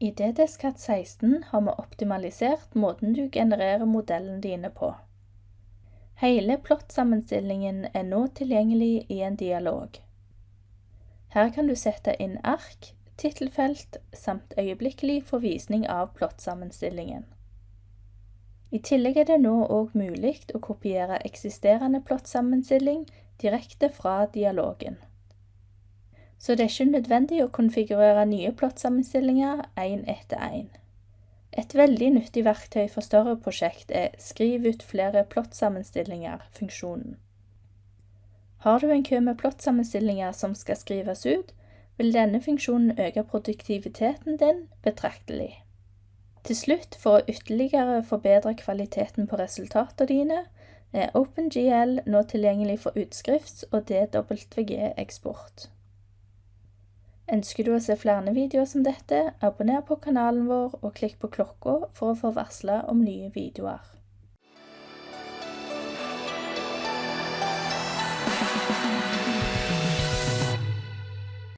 I DDSCAT 16 har vi optimalisert måten du genererer modellene dine på. Hele plottsammenstillingen er nå tilgjengelig i en dialog. Her kan du sette inn ark, tittelfelt samt øyeblikkelig forvisning av plottsammenstillingen. I tillegg er det nå òg mulig å kopiere eksisterende plottsammenstilling direkte fra dialogen. Så det er ikke nødvendig å konfigurere nye plottsammenstillinger én etter én. Et veldig nyttig verktøy for større prosjekt er Skriv ut flere plottsammenstillinger-funksjonen. Har du en kø med plottsammenstillinger som skal skrives ut, vil denne funksjonen øke produktiviteten din betraktelig. Til slutt, for å ytterligere forbedre kvaliteten på resultatene dine, er OpenGL nå tilgjengelig for utskrifts- og DWG-eksport. Ønsker du å se flere videoer som dette, abonner på kanalen vår og klikk på klokka for å få varsla om nye videoer.